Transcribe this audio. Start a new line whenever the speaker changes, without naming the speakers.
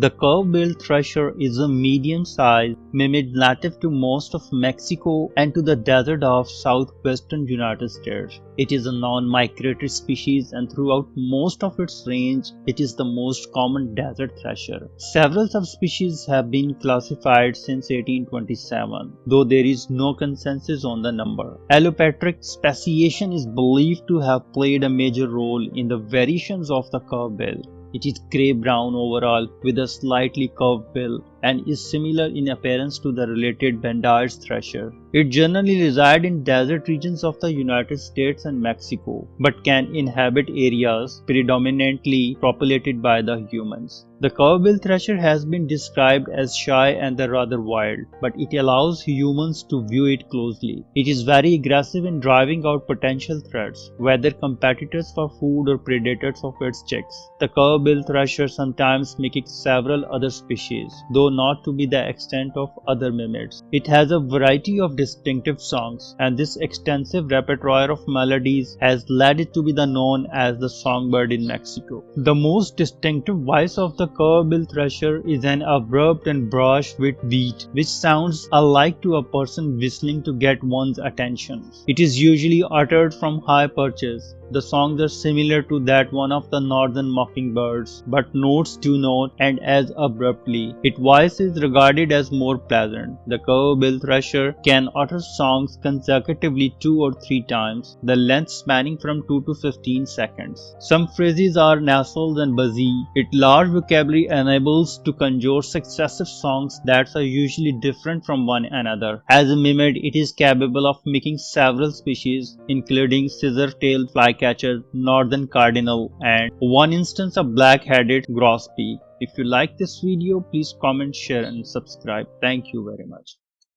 The curve-billed thrasher is a medium-sized mimid native to most of Mexico and to the desert of southwestern United States. It is a non-migratory species and throughout most of its range, it is the most common desert thrasher. Several subspecies have been classified since 1827, though there is no consensus on the number. Allopatric speciation is believed to have played a major role in the variations of the curve bill. It is grey-brown overall with a slightly curved bill and is similar in appearance to the related Bendire's thrasher. It generally resides in desert regions of the United States and Mexico, but can inhabit areas predominantly populated by the humans. The curve-bill thrasher has been described as shy and rather wild, but it allows humans to view it closely. It is very aggressive in driving out potential threats, whether competitors for food or predators of its chicks. The curve-bill thrasher sometimes mimics several other species, though though not to be the extent of other mimids. It has a variety of distinctive songs, and this extensive repertoire of melodies has led it to be the known as the songbird in Mexico. The most distinctive voice of the curve-bill thrasher is an abrupt and brash with beat, which sounds alike to a person whistling to get one's attention. It is usually uttered from high perches, the songs are similar to that one of the northern mockingbirds, but notes do not end as abruptly. Its voice is regarded as more pleasant. The thrasher can utter songs consecutively two or three times, the length spanning from 2 to 15 seconds. Some phrases are nasal and buzzy. Its large vocabulary enables to conjure successive songs that are usually different from one another. As a mimid, it is capable of making several species, including scissor-tailed fly flycatcher, northern cardinal and one instance of black-headed grosbeak. If you like this video, please comment, share and subscribe. Thank you very much.